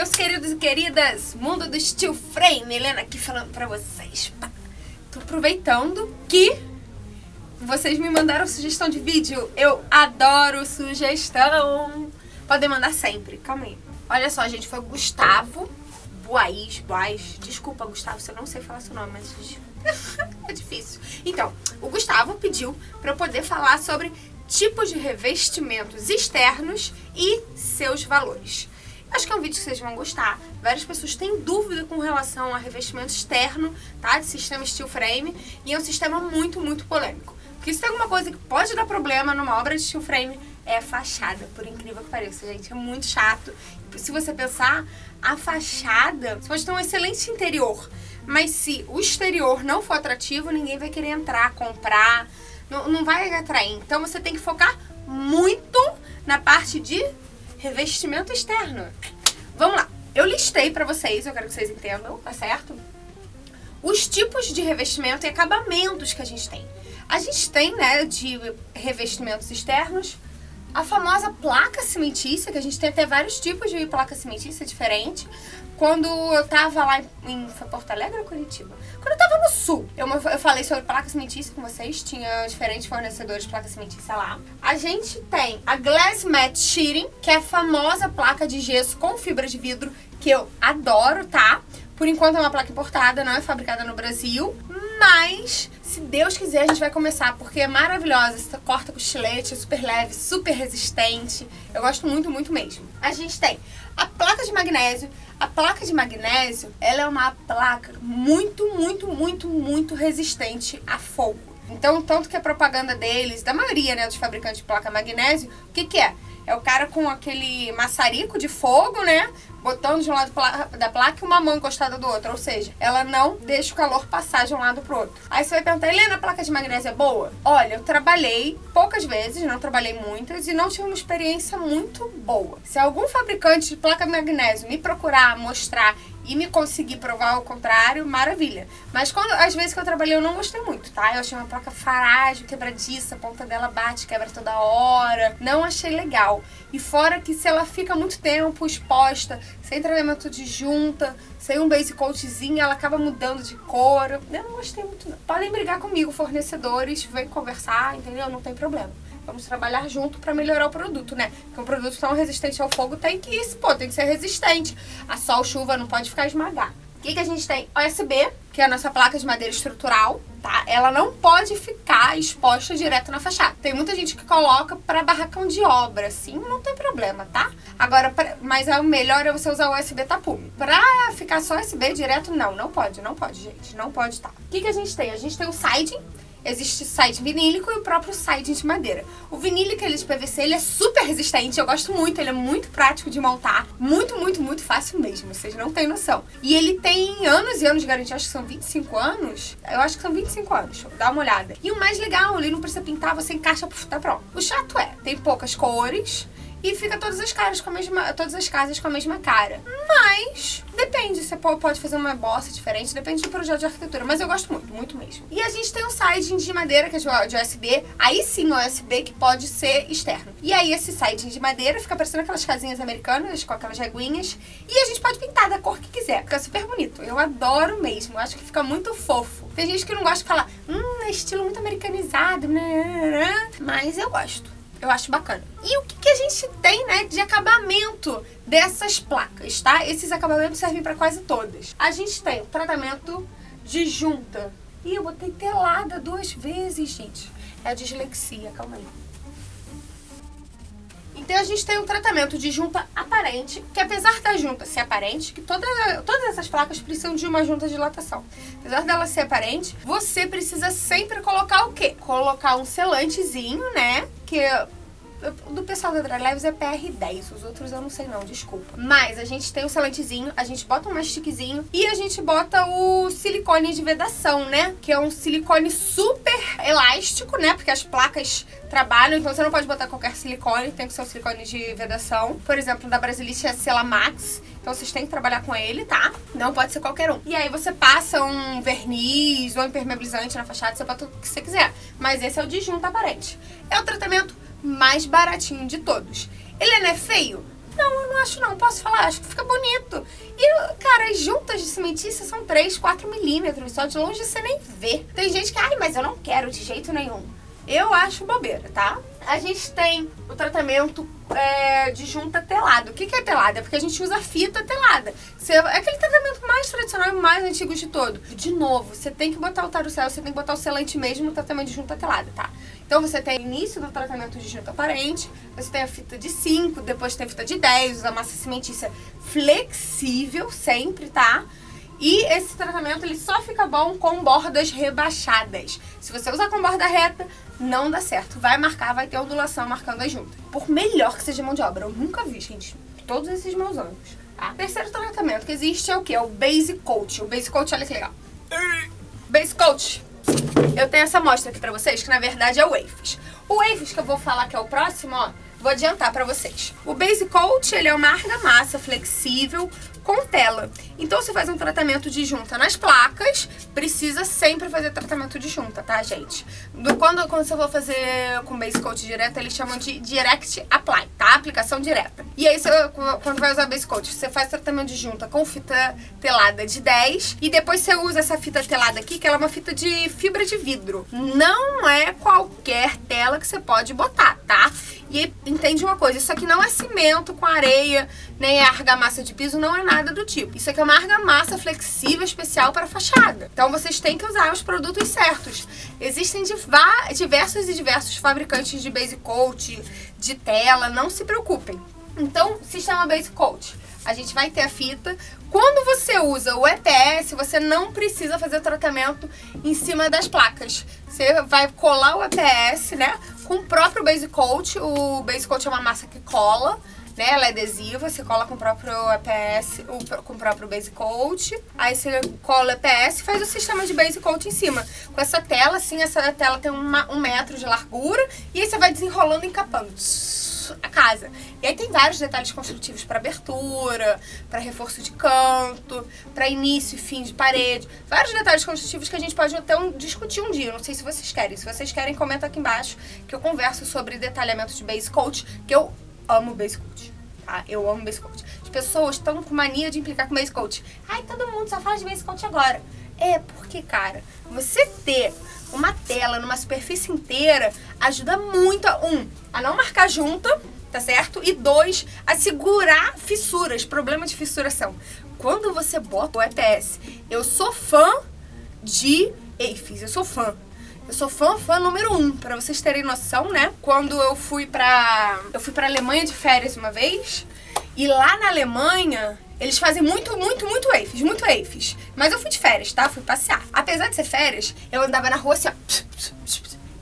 meus queridos e queridas, mundo do steel frame, Helena aqui falando pra vocês. Tô aproveitando que vocês me mandaram sugestão de vídeo. Eu adoro sugestão. Podem mandar sempre, calma aí. Olha só, gente, foi Gustavo Boais, Boais. Desculpa, Gustavo, se eu não sei falar seu nome, mas é difícil. Então, o Gustavo pediu pra eu poder falar sobre tipos de revestimentos externos e seus valores. Acho que é um vídeo que vocês vão gostar. Várias pessoas têm dúvida com relação a revestimento externo, tá? De sistema steel frame. E é um sistema muito, muito polêmico. Porque se tem alguma coisa que pode dar problema numa obra de steel frame, é a fachada, por incrível que pareça, gente. É muito chato. Se você pensar, a fachada, você pode ter um excelente interior, mas se o exterior não for atrativo, ninguém vai querer entrar, comprar, não, não vai atrair. Então você tem que focar muito na parte de revestimento externo. Vamos lá. Eu listei pra vocês, eu quero que vocês entendam, tá certo? Os tipos de revestimento e acabamentos que a gente tem. A gente tem, né, de revestimentos externos, a famosa placa cimentícia, que a gente tem até vários tipos de placa cimentícia diferente. Quando eu tava lá em, foi Porto Alegre ou Curitiba? Quando eu tava no sul, eu, eu falei sobre placa cimentícia com vocês, tinha diferentes fornecedores de placa cimentícia lá. A gente tem a Glass Matte Sheeting, que é a famosa placa de gesso com fibra de vidro, que eu adoro, tá? Por enquanto é uma placa importada, não é fabricada no Brasil, mas se Deus quiser a gente vai começar, porque é maravilhosa, você corta com estilete, é super leve, super resistente, eu gosto muito, muito mesmo. A gente tem a placa de magnésio, a placa de magnésio, ela é uma placa muito, muito, muito, muito resistente a fogo. Então, tanto que a propaganda deles, da maioria né, dos fabricantes de placa magnésio, o que que é? É o cara com aquele maçarico de fogo, né? Botando de um lado da placa e uma mão encostada do outro. Ou seja, ela não deixa o calor passar de um lado pro outro. Aí você vai perguntar, Helena, a placa de magnésio é boa? Olha, eu trabalhei poucas vezes, não trabalhei muitas, e não tive uma experiência muito boa. Se algum fabricante de placa de magnésio me procurar, mostrar e me conseguir provar o contrário, maravilha. Mas quando, às vezes que eu trabalhei eu não gostei muito, tá? Eu achei uma placa frágil, quebradiça, a ponta dela bate, quebra toda hora. Não achei legal. E fora que se ela fica muito tempo exposta, sem tratamento de junta, sem um base coatzinho, ela acaba mudando de cor. Eu não gostei muito não. Podem brigar comigo, fornecedores, vem conversar, entendeu? Não tem problema. Vamos trabalhar junto para melhorar o produto, né? Porque um produto tão resistente ao fogo tem que, pô, tem que ser resistente. A sol, chuva não pode ficar esmagar. O que, que a gente tem? OSB, que é a nossa placa de madeira estrutural, tá? Ela não pode ficar exposta direto na fachada. Tem muita gente que coloca para barracão de obra, assim, não tem problema, tá? Agora, pra, mas é o melhor é você usar o USB tapume. Pra ficar só USB direto, não, não pode, não pode, gente, não pode, tá? O que, que a gente tem? A gente tem o siding, existe side vinílico e o próprio side de madeira. O vinílico ele de PVC, ele é super resistente, eu gosto muito, ele é muito prático de montar, muito, muito, muito fácil mesmo, vocês não têm noção. E ele tem anos e anos de garantia, acho que são 25 anos, eu acho que são 25 anos, dá uma olhada. E o mais legal, ele não precisa pintar, você encaixa, tá pronto. O chato é, tem poucas cores, e fica todas as caras com a mesma, todas as casas com a mesma cara. Mas depende, você pode fazer uma bossa diferente, depende do projeto de arquitetura, mas eu gosto muito, muito mesmo. E a gente tem um siding de madeira que é de USB, aí sim USB que pode ser externo. E aí esse siding de madeira fica parecendo aquelas casinhas americanas com aquelas reguinhas e a gente pode pintar da cor que quiser, fica super bonito. Eu adoro mesmo, acho que fica muito fofo. Tem gente que não gosta de falar, hum, é estilo muito americanizado, né, né, né, mas eu gosto. Eu acho bacana. E o que, que a gente tem, né, de acabamento dessas placas, tá? Esses acabamentos servem para quase todas. A gente tem o tratamento de junta. Ih, eu botei telada duas vezes, gente. É a dislexia, calma aí. Então a gente tem um tratamento de junta aparente, que apesar da junta ser aparente, que toda, todas essas placas precisam de uma junta de dilatação. Apesar dela ser aparente, você precisa sempre colocar o quê? Colocar um selantezinho, né? Que do pessoal da Dry Lives é PR10, os outros eu não sei não, desculpa. Mas a gente tem o selantezinho, a gente bota um mastiquezinho e a gente bota o silicone de vedação, né? Que é um silicone super elástico, né? Porque as placas trabalham, então você não pode botar qualquer silicone, tem que ser um silicone de vedação. Por exemplo, da Brasilite é Sela Max, então vocês têm que trabalhar com ele, tá? Não pode ser qualquer um. E aí você passa um verniz ou impermeabilizante na fachada, você bota o que você quiser. Mas esse é o de junta aparente. É o tratamento mais baratinho de todos. Ele não é feio? Não, eu não acho não, posso falar, acho que fica bonito. E, cara, as juntas de cimentícia são 3, 4 milímetros, só de longe você nem vê. Tem gente que, ai, mas eu não quero de jeito nenhum. Eu acho bobeira, tá? A gente tem o tratamento é, de junta telado. O que, que é telado? É porque a gente usa fita telada. Você, é aquele tratamento mais tradicional e mais antigo de todo. De novo, você tem que botar o tarucel, você tem que botar o selante mesmo no tratamento de junta telada, tá? Então você tem início do tratamento de junta aparente, você tem a fita de 5, depois tem a fita de 10, usa massa cimentícia flexível sempre, tá? E esse tratamento ele só fica bom com bordas rebaixadas. Se você usar com borda reta, não dá certo. Vai marcar, vai ter ondulação marcando as juntas. Por melhor que seja mão de obra, eu nunca vi, gente, todos esses meus anos. Tá? Terceiro tratamento que existe é o que? É o Base Coat. O Base Coat, olha que legal. Base Coat. Eu tenho essa amostra aqui pra vocês, que na verdade é o Wafes. O Wafes que eu vou falar que é o próximo, ó, vou adiantar pra vocês. O Base Coat, ele é uma argamassa flexível com tela. Então, se faz um tratamento de junta nas placas, precisa sempre fazer tratamento de junta, tá, gente? Do, quando, quando você for fazer com base coat direto, eles chamam de direct apply, tá? Aplicação direta. E aí, você, quando vai usar base coat, você faz tratamento de junta com fita telada de 10 e depois você usa essa fita telada aqui, que ela é uma fita de fibra de vidro. Não é qualquer tela que você pode botar, tá? E entende uma coisa, isso aqui não é cimento com areia, nem é argamassa de piso, não é nada do tipo. Isso aqui é uma argamassa flexível especial para fachada. Então vocês têm que usar os produtos certos. Existem diversos e diversos fabricantes de base coat, de tela, não se preocupem. Então, chama base coat. A gente vai ter a fita. Quando você usa o EPS, você não precisa fazer o tratamento em cima das placas. Você vai colar o EPS, né? com o próprio base coat. O base coat é uma massa que cola, né? Ela é adesiva, você cola com o próprio EPS, com o próprio base coat. Aí você cola o EPS e faz o sistema de base coat em cima. Com essa tela, assim, essa tela tem uma, um metro de largura e aí você vai desenrolando e encapando a casa. E aí tem vários detalhes construtivos para abertura, para reforço de canto, para início e fim de parede. Vários detalhes construtivos que a gente pode até um, discutir um dia. Não sei se vocês querem. Se vocês querem, comenta aqui embaixo que eu converso sobre detalhamento de base coat, que eu amo base coat. Tá? Eu amo base coat. As pessoas estão com mania de implicar com base coat. Ai, todo mundo só fala de base coat agora. É porque, cara, você ter uma tela numa superfície inteira ajuda muito a, um, a não marcar junta, tá certo? E dois, a segurar fissuras, problema de fissuração. Quando você bota o EPS, eu sou fã de EIFES, eu sou fã. Eu sou fã, fã número um, pra vocês terem noção, né? Quando eu fui pra... Eu fui pra Alemanha de férias uma vez, e lá na Alemanha, eles fazem muito, muito, muito EIFES, muito EIFES. Mas eu fui de férias, tá? Fui passear. Apesar de ser férias, eu andava na rua assim, ó,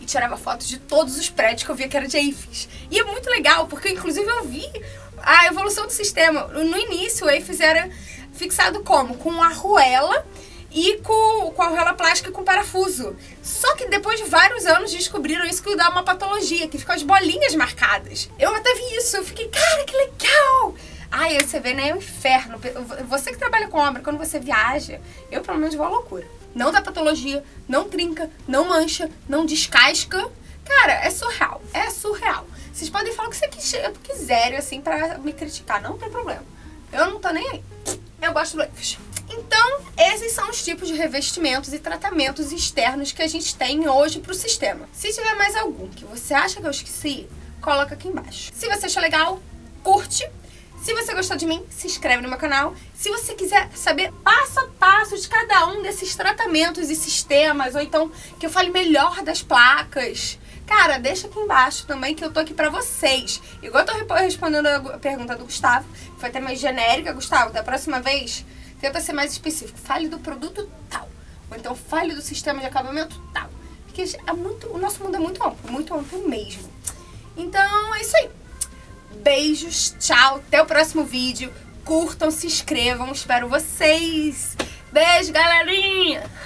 e tirava fotos de todos os prédios que eu via que era de EIFES. E é muito legal, porque inclusive eu vi a evolução do sistema. No início, o EIFES era fixado como? Com arruela e com, com a arruela plástica com parafuso. Só que depois de vários anos descobriram isso que dá uma patologia, que ficam as bolinhas marcadas. Eu até vi isso, eu fiquei, cara, que legal! Ai, você vê, né? É um inferno. Você que trabalha com obra, quando você viaja, eu pelo menos vou à loucura. Não dá patologia, não trinca, não mancha, não descasca. Cara, é surreal. É surreal. Vocês podem falar o que vocês quiserem, assim, pra me criticar. Não tem problema. Eu não tô nem aí. Eu gosto do Leifes. Então, esses são os tipos de revestimentos e tratamentos externos que a gente tem hoje pro sistema. Se tiver mais algum que você acha que eu esqueci, coloca aqui embaixo. Se você achou legal, curte se você gostou de mim, se inscreve no meu canal. Se você quiser saber passo a passo de cada um desses tratamentos e sistemas, ou então que eu fale melhor das placas, cara, deixa aqui embaixo também que eu tô aqui pra vocês. Igual eu tô respondendo a pergunta do Gustavo, que foi até mais genérica, Gustavo, da próxima vez, tenta ser mais específico. Fale do produto tal. Ou então fale do sistema de acabamento tal. Porque é muito, o nosso mundo é muito amplo, muito amplo mesmo. Então, é isso aí. Beijos, tchau, até o próximo vídeo. Curtam, se inscrevam, espero vocês. Beijo, galerinha!